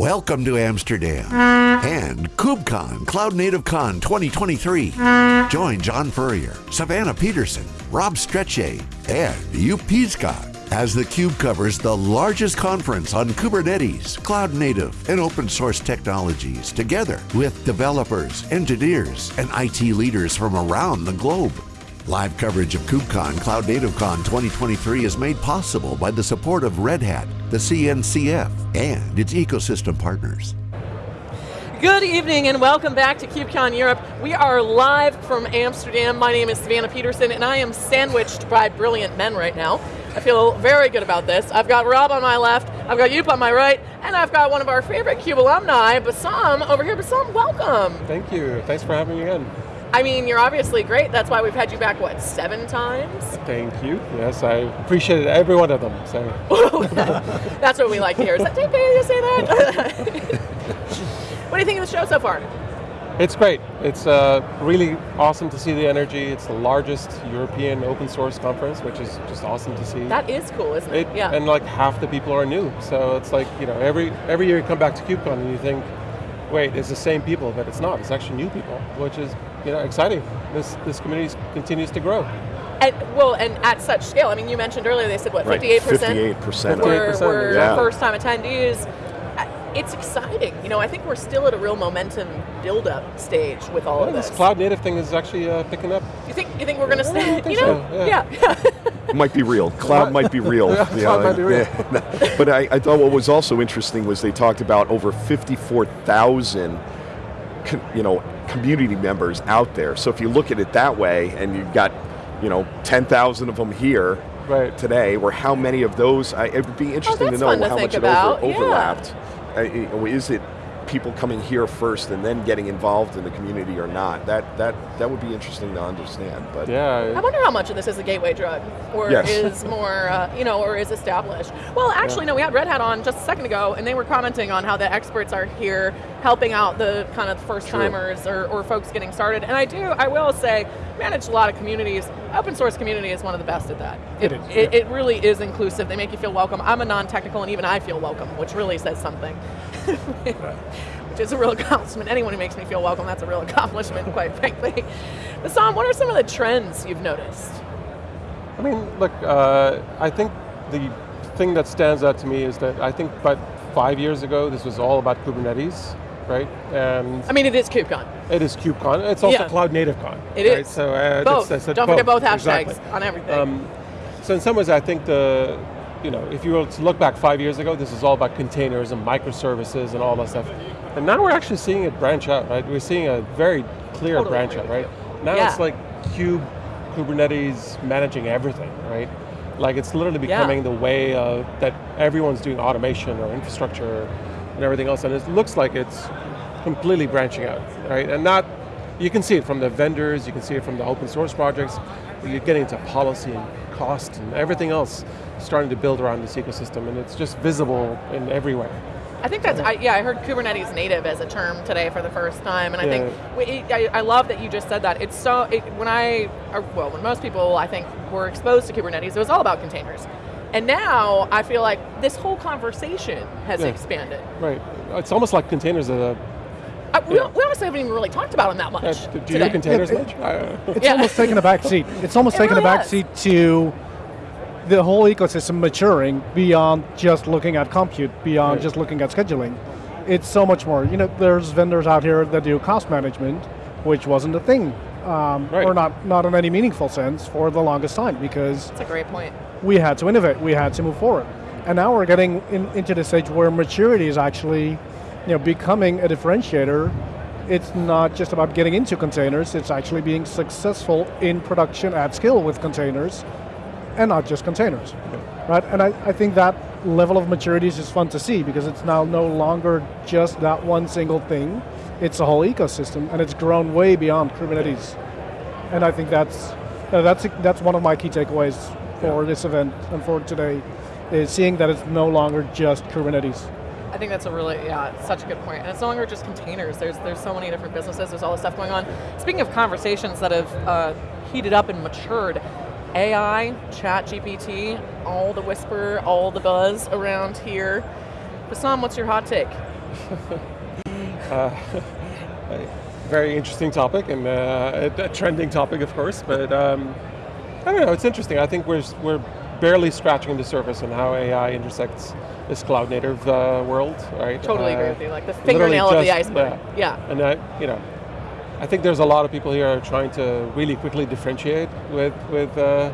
Welcome to Amsterdam and KubeCon Cloud Native Con 2023. Join John Furrier, Savannah Peterson, Rob Strechay, and Joep Piscaer as the theCUBE covers the largest conference on Kubernetes, cloud native, and open source technologies together with developers, engineers, and IT leaders from around the globe. Live coverage of KubeCon Cloud Native Con 2023 is made possible by the support of Red Hat, the CNCF, and its ecosystem partners. Good evening and welcome back to KubeCon Europe. We are live from Amsterdam. My name is Savannah Peterson and I am sandwiched by brilliant men right now. I feel very good about this. I've got Rob on my left, I've got Joep on my right, and I've got one of our favorite CUBE alumni, Bassam, over here. Bassam, welcome. Thank you, thanks for having me again. I mean, you're obviously great. That's why we've had you back, what, seven times? Thank you. Yes, I appreciated every one of them. So. That's what we like to hear. Is that bad to say that? what do you think of the show so far? It's great. It's uh, really awesome to see the energy. It's the largest European open source conference, which is just awesome to see. That is cool, isn't it? it yeah. And like half the people are new. So it's like, you know, every, every year you come back to KubeCon and you think, wait, it's the same people, but it's not. It's actually new people, which is you know, exciting. This, this community continues to grow. And, well, and at such scale, I mean, you mentioned earlier, they said what, 58%? 58%. Were, were yeah. first time attendees it's exciting. You know, I think we're still at a real momentum build-up stage with all yeah, of this. This cloud native thing is actually uh, picking up. You think you think we're going to stay? you know, so, yeah. yeah. might be real. Cloud might be real. yeah, cloud might be real. but I, I, thought what was also interesting was they talked about over 54,000 you know, community members out there. So if you look at it that way, and you've got you know, 10,000 of them here, right. today, or how many of those, I, it would be interesting oh, to know to how much about. it over, overlapped. Yeah. Uh, is it people coming here first and then getting involved in the community or not. That that that would be interesting to understand. But yeah, I wonder how much of this is a gateway drug, or yes. is more, uh, you know, or is established. Well, actually, yeah. no. We had Red Hat on just a second ago, and they were commenting on how the experts are here helping out the kind of first timers or, or folks getting started. And I do, I will say, manage a lot of communities. Open source community is one of the best at that. It, it is. It, it really is inclusive. They make you feel welcome. I'm a non-technical, and even I feel welcome, which really says something. which is a real accomplishment. Anyone who makes me feel welcome, that's a real accomplishment, quite frankly. Bassam, what are some of the trends you've noticed? I mean, look, uh, I think the thing that stands out to me is that I think about five years ago, this was all about Kubernetes, right? And I mean, it is KubeCon. It is KubeCon. It's also yeah. Cloud Native Con. It right? is. So uh, both. That's, that's Don't both. forget both hashtags exactly. on everything. Um, so in some ways, I think the you know, if you were to look back five years ago, this is all about containers and microservices and all that stuff. And now we're actually seeing it branch out, right? We're seeing a very clear totally branch out, right? Now yeah. it's like Cube, Kubernetes managing everything, right? Like it's literally becoming yeah. the way uh, that everyone's doing automation or infrastructure and everything else, and it looks like it's completely branching out, right? And not, you can see it from the vendors, you can see it from the open source projects, you're getting into policy and cost and everything else starting to build around this ecosystem, and it's just visible in everywhere. I think that's, I, yeah, I heard Kubernetes native as a term today for the first time, and I Yeah. think, I, I love that you just said that. It's so, it, when I, or, well, when most people, I think, were exposed to Kubernetes, it was all about containers. And now, I feel like this whole conversation has Yeah. expanded. Right, it's almost like containers are I, we, Yeah. we honestly haven't even really talked about them that much Uh, do you today. do containers Yeah, much? Uh, It's Yeah. almost taken a back seat. It's almost It taken really a back has. seat to the whole ecosystem maturing beyond just looking at compute, beyond Right. just looking at scheduling. It's so much more. You know, there's vendors out here that do cost management, which wasn't a thing, um, Right. or not not in any meaningful sense for the longest time because That's a great point. We had to innovate, we had to move forward. And now we're getting in, into the stage where maturity is actually you know, becoming a differentiator. It's not just about getting into containers, it's actually being successful in production at scale with containers, and not just containers. Right? And I, I think that level of maturity is just fun to see because it's now no longer just that one single thing, it's a whole ecosystem, and it's grown way beyond Kubernetes. And I think that's, that's, that's one of my key takeaways for this event and for today, is seeing that it's no longer just Kubernetes. I think that's a really, yeah, such a good point. And it's no longer just containers. There's there's so many different businesses. There's all this stuff going on. Speaking of conversations that have uh, heated up and matured, AI, Chat GPT, all the whisper, all the buzz around here. Bassam, what's your hot take? Very interesting topic and uh, a, a trending topic, of course. But um, I don't know. It's interesting. I think we're we're barely scratching the surface on how AI intersects this cloud native uh, world, right? Totally Uh, agree with you. Like the fingernail of the iceberg. Yeah. And I, you know, I think there's a lot of people here are trying to really quickly differentiate with with uh,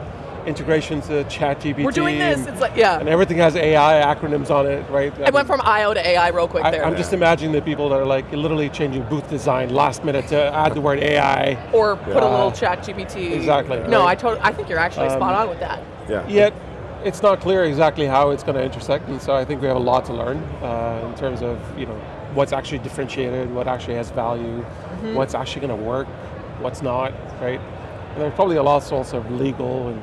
integrations to ChatGPT. We're doing this. It's like yeah. and everything has AI acronyms on it, right? I went from IO to AI real quick there. I, there. am just imagining the people that are like literally changing booth design last minute to add the word AI. or put a little chat GPT. Exactly, No, right. I totally I think you're actually spot Um, on with that. Yeah. Yet, it's not clear exactly how it's going to intersect, and so I think we have a lot to learn uh, in terms of you know what's actually differentiated, what actually has value, Mm-hmm. what's actually going to work, what's not, right? And there's probably a lot also of legal and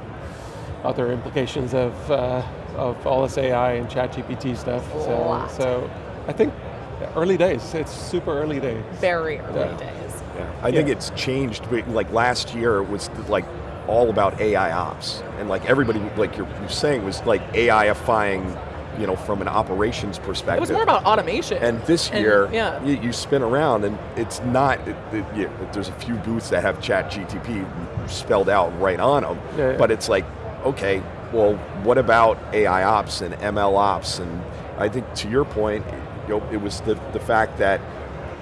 other implications of uh, of all this AI and ChatGPT stuff. So, so I think early days. It's super early days. Very early Yeah. days. Yeah. I think it's changed. Like last year it was like all about AI ops, and like everybody, like you're, you're saying, was like AIifying, you know, from an operations perspective. It was more about automation. And this And, year, yeah. you, you spin around and it's not, it, it, yeah, there's a few booths that have chat GTP spelled out right on them, Yeah, yeah. but it's like, okay, well, what about AI ops and ML ops? And I think to your point, you know, it was the, the fact that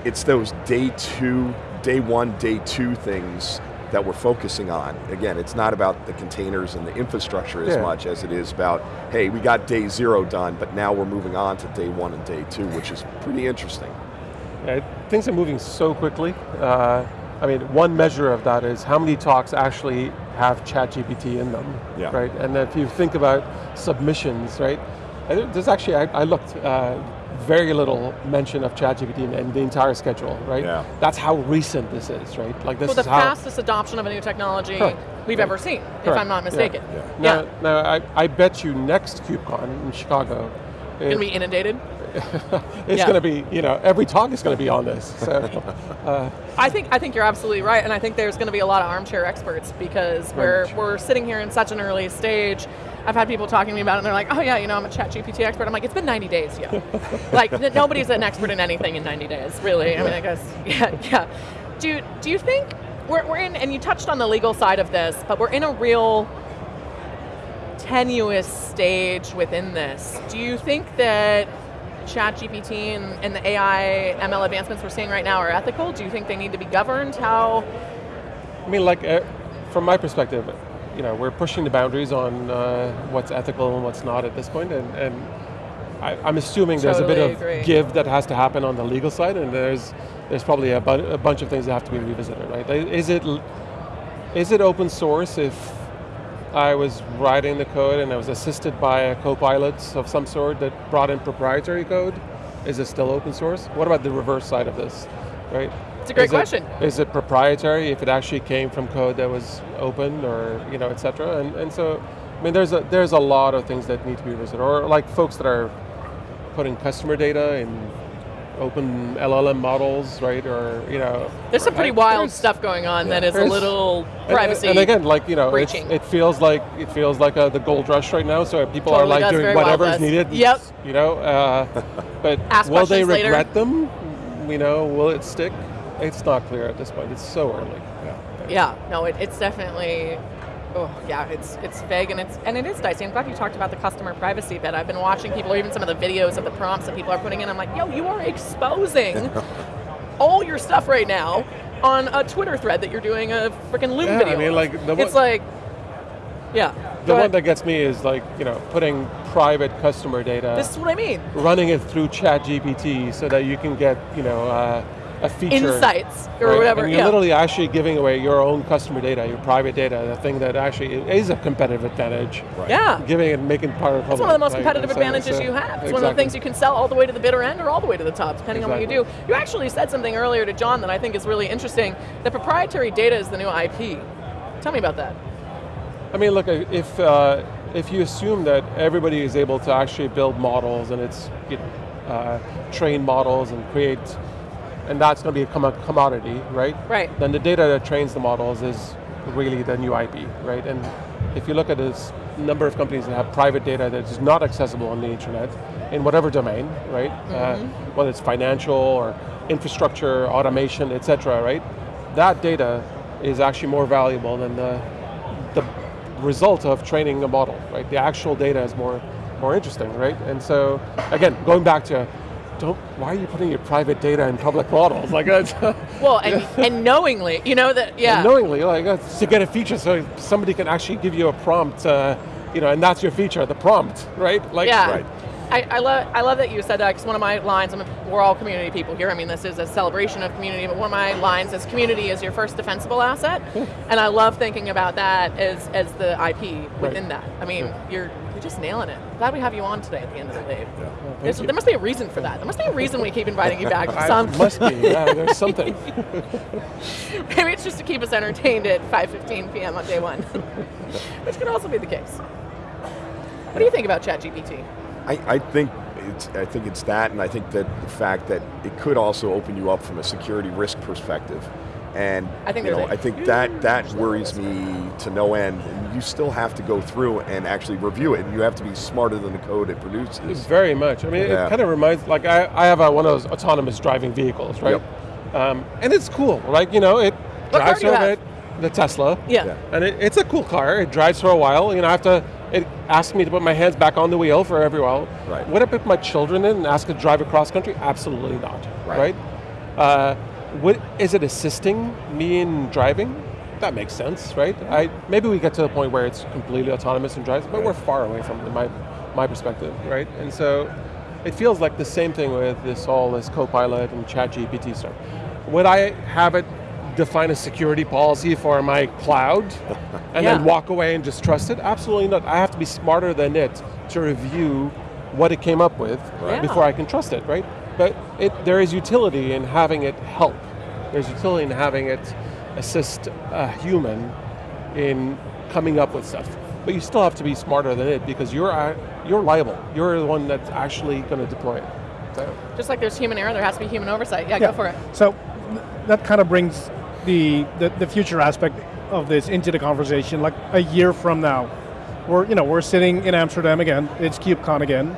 it's those day two, day one, day two things that we're focusing on. Again, it's not about the containers and the infrastructure as Yeah. much as it is about, hey, we got day zero done, but now we're moving on to day one and day two, which is pretty interesting. Yeah, things are moving so quickly. Uh, I mean, one measure of that is how many talks actually have ChatGPT in them, Yeah. right? And if you think about submissions, right? There's actually, I, I looked, uh, very little mention of ChatGPT in, in the entire schedule, right? Yeah. That's how recent this is, right? Like this well, the is how. fastest adoption of a new technology Correct. we've Right. ever seen, if I'm not Yeah. mistaken. Yeah. Now, now I, I bet you next KubeCon in Chicago, Gonna be inundated. it's yeah. going to be, you know, every talk is going to be on this. So, uh, I think I think you're absolutely right, and I think there's going to be a lot of armchair experts because we're we're sitting here in such an early stage. I've had people talking to me about it, and they're like, "Oh yeah, you know, I'm a Chat GPT expert." I'm like, "It's been 90 days, yo. like n- nobody's an expert in anything in 90 days, really. I mean, I guess, yeah, yeah. Do you, do you think we're we're in? And you touched on the legal side of this, but we're in a real tenuous stage within this. Do you think that ChatGPT and, and the AI ML advancements we're seeing right now are ethical? Do you think they need to be governed? How? I mean, like, uh, from my perspective, you know, we're pushing the boundaries on uh, what's ethical and what's not at this point, and, and I, I'm assuming there's a bit Totally of agree. give that has to happen on the legal side, and there's there's probably a, bu- a bunch of things that have to be revisited, right? Is it is it open source if I was writing the code and I was assisted by a co-pilot of some sort that brought in proprietary code? Is it still open source? What about the reverse side of this, right? It's a great Is question. is it proprietary if it actually came from code that was open or you know, et cetera? And, and so, I mean, there's a, there's a lot of things that need to be revisited. Or like folks that are putting customer data in open LLM models, right? Or, you know. There's some pretty I- wild stuff going on that is a little privacy. And, again, like you know, it's, it feels like it feels like uh the gold rush right now. So people Totally are like doing whatever is needed. Yep. You know, uh, but Ask will they questions later. regret them? You know, will it stick? It's not clear at this point. It's so early. Yeah, no, it, it's definitely. Oh yeah, it's it's vague and it's and it is dicey. I'm glad you talked about the customer privacy bit. I've been watching people, or even some of the videos of the prompts that people are putting in. I'm like, yo, you are exposing all your stuff right now on a Twitter thread that you're doing a freaking Loom Yeah, I video. mean, like, the it's one- like, yeah. The go one ahead. that gets me is like, you know, putting private customer data, this is what I mean. running it through ChatGPT so that you can get, you know, uh, a feature. Insights or right? whatever. And you're yeah. literally actually giving away your own customer data, your private data, the thing that actually is a competitive advantage. yeah. Giving it, making part of It's one of the most public, competitive right? Advantages so- you have. It's one of the things you can sell all the way to the bitter end or all the way to the top, depending on what you do. You actually said something earlier to John that I think is really interesting. That proprietary data is the new IP. Tell me about that. I mean, look, if uh, if you assume that everybody is able to actually build models and it's you know, uh, train models and create, and that's going to be a commodity, right? Right. Then the data that trains the models is really the new IP, right? And if you look at this number of companies that have private data that is not accessible on the internet, in whatever domain, right? Uh, whether it's financial or infrastructure, automation, et cetera, right? That data is actually more valuable than the, the result of training a model, right? The actual data is more, more interesting, right? And so, again, going back to, don't, why are you putting your private data in public models? Like, that's, Well, and, and knowingly, you know that, yeah. knowingly, like that's to get a feature so somebody can actually give you a prompt, uh, you know, and that's your feature, the prompt, right? Like, Yeah. Right. I, I, love, I love that you said that because one of my lines, I mean, we're all community people here. I mean, this is a celebration of community, but one of my lines is community is your first defensible asset. And I love thinking about that as, as the IP within Right. that. I mean, you're, you're just nailing it. Glad we have you on today at the end of the day. There's- you. there must be a reason for that. There must be a reason we keep inviting you back. I- Some, must be, yeah, there's something. maybe it's just to keep us entertained at 5.15 p.m. on day one, which could also be the case. What do you think about ChatGPT? I, I think it's I think it's that, and I think that the fact that it could also open you up from a security risk perspective. And I think you there's know, a I think that that worries me to no end. And you still have to go through and actually review it, and you have to be smarter than the code it produces. Very much. I mean, Yeah. it kind of reminds, like I, I have a, one of those autonomous driving vehicles, right? Um, and it's cool, like, you know, it What drives do you for a bit, the Tesla. Yeah. Yeah. And it, it's a cool car, it drives for a while, you know, I have to, it asks me to put my hands back on the wheel for every while. Right. Would I put my children in and ask it to drive across country? Absolutely not, Right. right? Uh, would, is it assisting me in driving? That makes sense, right? I, maybe we get to the point where it's completely autonomous and drives, but Right. we're far away from it, in my, my perspective, right? And so it feels like the same thing with this all this Copilot and ChatGPT stuff. Would I have it define a security policy for my cloud and Yeah. then walk away and just trust it? Absolutely not. I have to be smarter than it to review what it came up with Right. before I can trust it, right? But it, there is utility in having it help. There's utility in having it assist a human in coming up with stuff. But you still have to be smarter than it because you're uh, you're liable. You're the one that's actually going to deploy it. So, Just like there's human error, there has to be human oversight. Yeah, go for it. So that kind of brings the, the the future aspect of this into the conversation. Like a year from now, we're you know we're sitting in Amsterdam again. It's KubeCon again.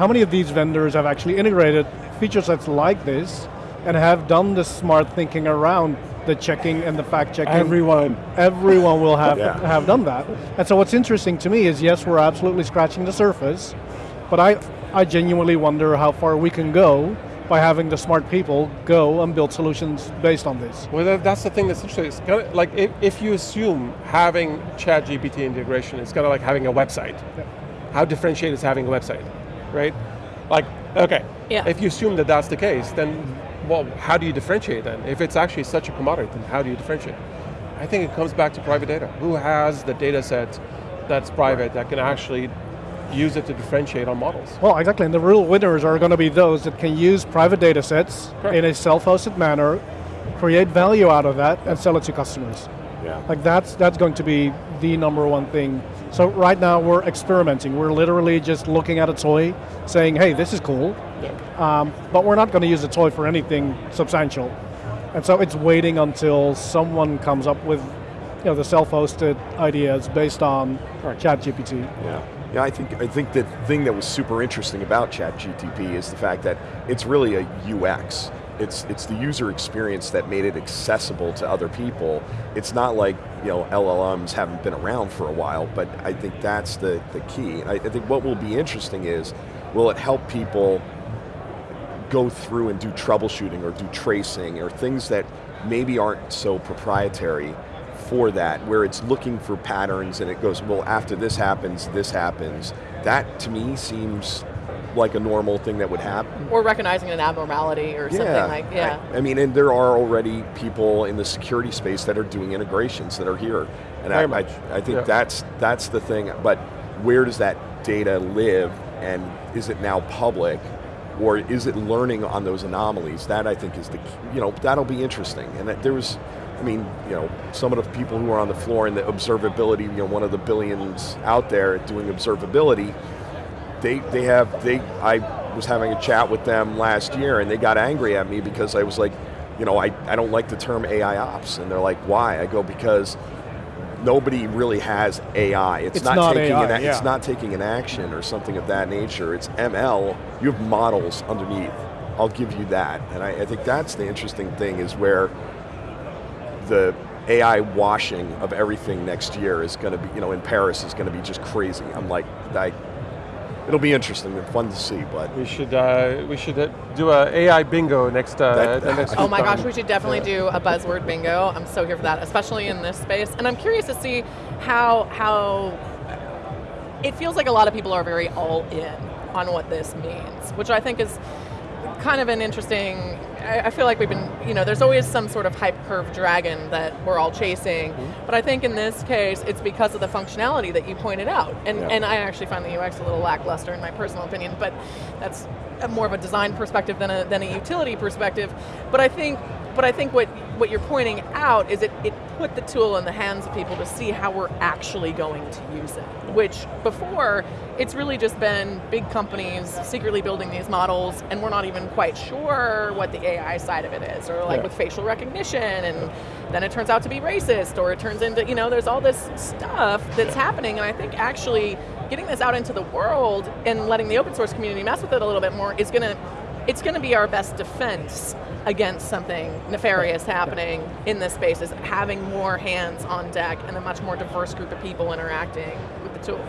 How many of these vendors have actually integrated feature sets like this and have done the smart thinking around the checking and the fact checking? everyone. everyone will have Yeah. have done that. And so what's interesting to me is yes, we're absolutely scratching the surface, but I I genuinely wonder how far we can go by having the smart people go and build solutions based on this. Well, that's the thing that's interesting. It's kind of like if, if you assume having ChatGPT integration is kind of like having a website. How differentiated is having a website, right? Like, okay, Yeah. if you assume that that's the case, then well, how do you differentiate then? If it's actually such a commodity, then how do you differentiate? I think it comes back to private data. Who has the data set that's private that can actually use it to differentiate on models? Well, exactly, and the real winners are going to be those that can use private data sets Correct. in a self-hosted manner, create value out of that, and sell it to customers. Yeah. Like that's that's going to be the number one thing. So right now we're experimenting. We're literally just looking at a toy, saying, "Hey, this is cool," Yeah. um, but we're not going to use the toy for anything substantial. And so it's waiting until someone comes up with, you know, the self-hosted ideas based on ChatGPT. Yeah. Yeah, I think I think the thing that was super interesting about ChatGTP is the fact that it's really a UX. It's it's the user experience that made it accessible to other people. It's not like you know LLMs haven't been around for a while, but I think that's the the key. I, I think what will be interesting is will it help people go through and do troubleshooting or do tracing or things that maybe aren't so proprietary for that, where it's looking for patterns and it goes, well, after this happens, this happens. That to me seems like a normal thing that would happen. Or recognizing an abnormality or something like, yeah. I, I mean, and there are already people in the security space that are doing integrations that are here, and I, Very I. I think Yeah. that's that's the thing. But where does that data live, and is it now public, or is it learning on those anomalies? That I think is the you know that'll be interesting. And that there was, I mean, you know, some of the people who are on the floor in the observability, you know, one of the billions out there doing observability they they have they I was having a chat with them last year and they got angry at me because I was like, you know, I, I don't like the term AI ops and they're like, why? I go because nobody really has AI. It's, It's not, not taking AI, an, yeah. it's not taking an action or something of that nature. It's ML. You have models underneath. I'll give you that, and I, I think that's the interesting thing is where the AI washing of everything next year is going to be, you know, in Paris is going to be just crazy. I'm like, I, it'll be interesting and fun to see, but We should uh, we should uh, do a AI bingo next uh, That- the next Oh my gosh, we should definitely do a buzzword bingo. I'm so here for that, especially in this space. And I'm curious to see how how it feels like a lot of people are very all in on what this means, which I think is kind of an interesting. I I feel like we've been, you know, there's always some sort of hype curve dragon that we're all chasing, mm-hmm. but I think in this case it's because of the functionality that you pointed out, and Yeah. and I actually find the UX a little lackluster in my personal opinion, but that's more of a design perspective than a than a utility perspective. But I think, but I think what what you're pointing out is it it put the tool in the hands of people to see how we're actually going to use it, which before it's really just been big companies secretly building these models, and we're not even quite sure what the AI side of it is, or like Yeah. with facial recognition, and then it turns out to be racist, or it turns into, you know, there's all this stuff that's happening, and I think actually getting this out into the world and letting the open source community mess with it a little bit more is gonna, it's gonna be our best defense against something nefarious happening in this space, is having more hands on deck and a much more diverse group of people interacting with the tool.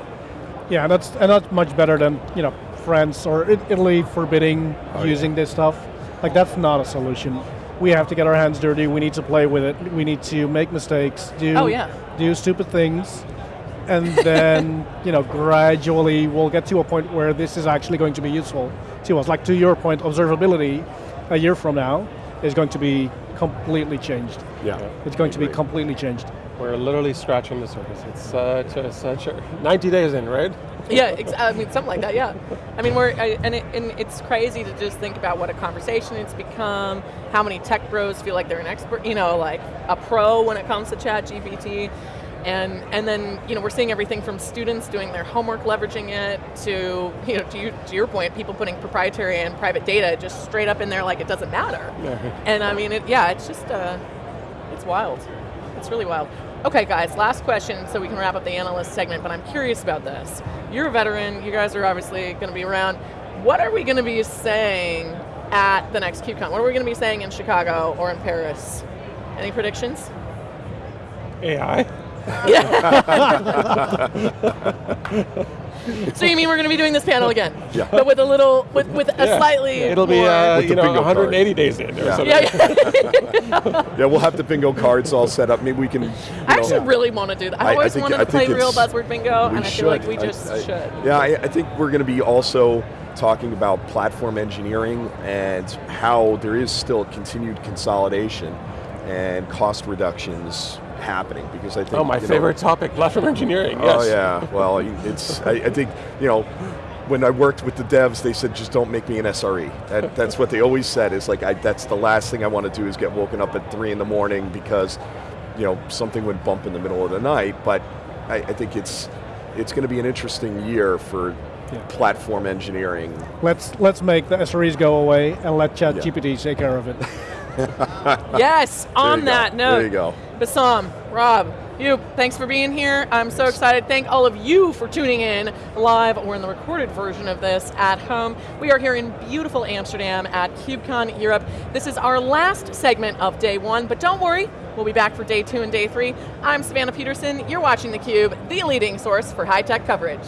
Yeah, and that's and that's much better than you know France or Italy forbidding Oh, using this stuff. Like that's not a solution. We have to get our hands dirty. We need to play with it. We need to make mistakes. Do Oh, yeah. do stupid things, and then you know gradually we'll get to a point where this is actually going to be useful to us. Like to your point, observability a year from now is going to be completely changed. yeah. It's going to be completely changed. We're literally scratching the surface. It's such a, such a 90 days in, right? Yeah, ex- I mean something like that. Yeah, I mean we're I, and, it, and it's crazy to just think about what a conversation it's become. How many tech bros feel like they're an expert, you know, like a pro when it comes to Chat GPT, and and then you know we're seeing everything from students doing their homework leveraging it to you know to, you, to your point, people putting proprietary and private data just straight up in there like it doesn't matter. And I mean, it, yeah, it's just uh, it's wild. It's really wild. Okay, guys, last question so we can wrap up the analyst segment, but I'm curious about this. You're a veteran, you guys are obviously going to be around. What are we going to be saying at the next KubeCon? What are we going to be saying in Chicago or in Paris? Any predictions? AI. So you mean we're going to be doing this panel again? Yeah. But with a little, with, with a Yeah. slightly It'll be more- uh, With you know bingo 180 days in or Yeah. something. yeah, yeah. Yeah, we'll have the bingo cards all set up. Maybe we can. I know, actually really want to do that. I- I I always think- wanted I to play real buzzword bingo, and I should. feel like we I- just I- should. Yeah, I, I think we're going to be also talking about platform engineering and how there is still continued consolidation and cost reductions happening because I think. Oh, my you know- favorite topic, platform engineering. Yes. Oh yeah, well, it's. I, I think you know, when I worked with the devs, they said just don't make me an SRE. That, that's what they always said. Is like I, that's the last thing I want to do is get woken up at three in the morning because, you know, something would bump in the middle of the night. But I, I think it's it's going to be an interesting year for Yeah. platform engineering. Let's let's make the SREs go away and let Yeah. ChatGPT take care of it. Yes, on you go. that note. There you go. Bassam, Rob, you, thanks for being here. I'm so excited. Thank all of you for tuning in live or in the recorded version of this at home. We are here in beautiful Amsterdam at KubeCon Europe. This is our last segment of day one, but don't worry, we'll be back for day two and day three. I'm Savannah Peterson. You're watching theCUBE, the leading source for high-tech coverage.